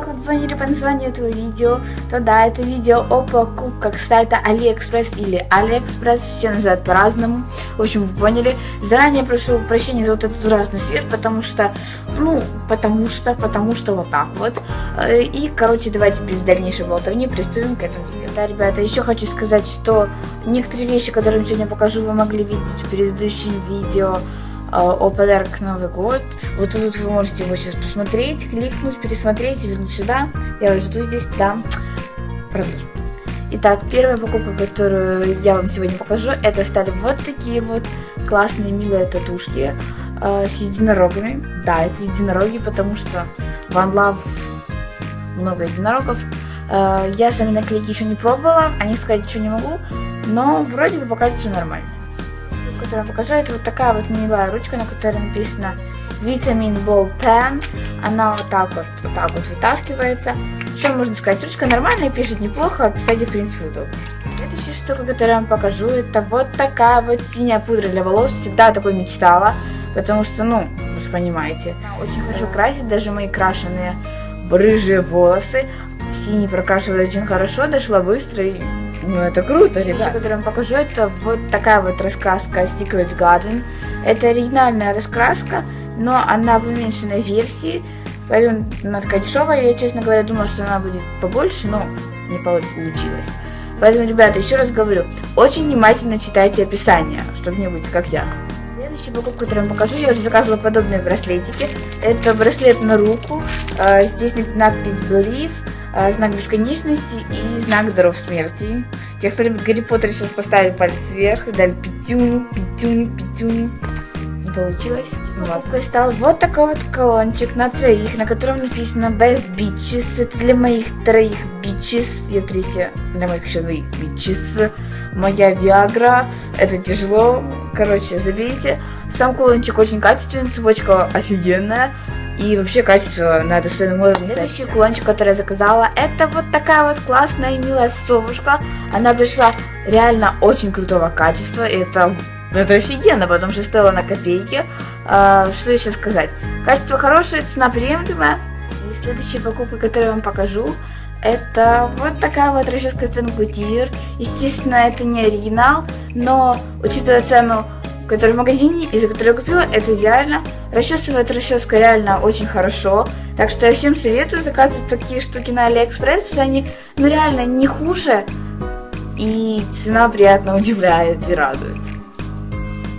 как вы поняли по названию этого видео, то да, это видео о покупках сайта AliExpress или AliExpress, все называют по-разному. В общем, вы поняли. Заранее прошу прощения за вот этот ужасный свет, потому что, ну, потому что, потому что вот так вот. Э, и, короче, давайте без дальнейшей болтовни приступим к этому видео. Да, ребята, еще хочу сказать, что некоторые вещи, которые я сегодня покажу, вы могли видеть в предыдущем видео о подарок Новый год. Вот тут вы можете его сейчас посмотреть, кликнуть, пересмотреть вернуть сюда. Я уже жду здесь, да. Продолжим. Итак, первая покупка, которую я вам сегодня покажу, это стали вот такие вот классные, милые татушки э, с единорогами. Да, это единороги, потому что в One много единорогов. Э, я сами наклейки еще не пробовала, о них сказать еще не могу, но вроде бы пока все нормально которую я покажу, это вот такая вот милая ручка, на которой написано Vitamin Ball Pen. Она вот так вот, вот так вот вытаскивается. Что можно сказать? Ручка нормальная, пишет неплохо, а писать в принципе удобно. Следующая штука, которую я вам покажу, это вот такая вот синяя пудра для волос. Всегда такой мечтала, потому что, ну, вы же понимаете, очень хорошо красит, даже мои крашеные рыжие волосы. Синий прокрашивает очень хорошо, дошла быстро и ну, это круто, ребята. Вещь, которую я вам покажу, это вот такая вот раскраска Secret Garden. Это оригинальная раскраска, но она в уменьшенной версии. Поэтому она такая дешевая. Я, честно говоря, думала, что она будет побольше, но не получилось. Поэтому, ребята, еще раз говорю, очень внимательно читайте описание, чтобы не быть как я. Следующий покупку, которую я вам покажу, я уже заказывала подобные браслетики. Это браслет на руку. А, здесь надпись Believe. А, знак бесконечности и знак даров смерти. Те, кто любит Гарри Поттер, сейчас поставили палец вверх и дали пятюню, пятюню, пятюню. Не получилось. Покупкой стал вот такой вот колончик на троих, на котором написано Best Bitches. Это для моих троих bitches. Я третья для моих еще двоих bitches. Моя Виагра. Это тяжело. Короче, забейте. Сам колончик очень качественный, цепочка офигенная. И вообще качество на достойном уровне. Следующий кулончик, который я заказала, это вот такая вот классная и милая совушка. Она пришла реально очень крутого качества. И это, это офигенно, потому что стоила на копейки. А, что еще сказать? Качество хорошее, цена приемлемая. И следующая покупка, которую я вам покажу, это вот такая вот расческа Тенгутир. Естественно, это не оригинал, но учитывая цену который в магазине и за который я купила, это идеально. Расчесывает расческа реально очень хорошо. Так что я всем советую заказывать такие штуки на Алиэкспресс, потому что они ну, реально не хуже. И цена приятно удивляет и радует.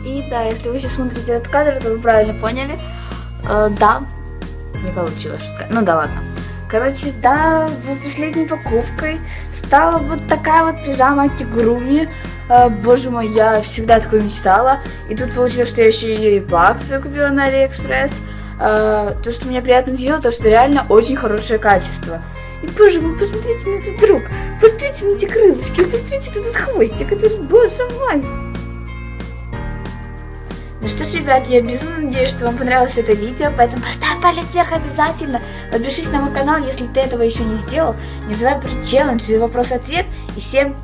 И да, если вы сейчас смотрите этот кадр, то вы правильно поняли. Э, да, не получилось шутка. Ну да ладно. Короче, да, последней покупкой стала вот такая вот пижама Кигуруми. А, боже мой, я всегда такое мечтала. И тут получилось, что я еще ее и по акции купила на Алиэкспресс. А, то, что меня приятно удивило, то, что реально очень хорошее качество. И, боже мой, посмотрите на этот рог, посмотрите на эти крылышки, посмотрите на этот хвостик, это, боже мой. Ну что ж, ребят, я безумно надеюсь, что вам понравилось это видео, поэтому поставь палец вверх обязательно. Подпишись на мой канал, если ты этого еще не сделал. Не забывай про челлендж и вопрос-ответ. И всем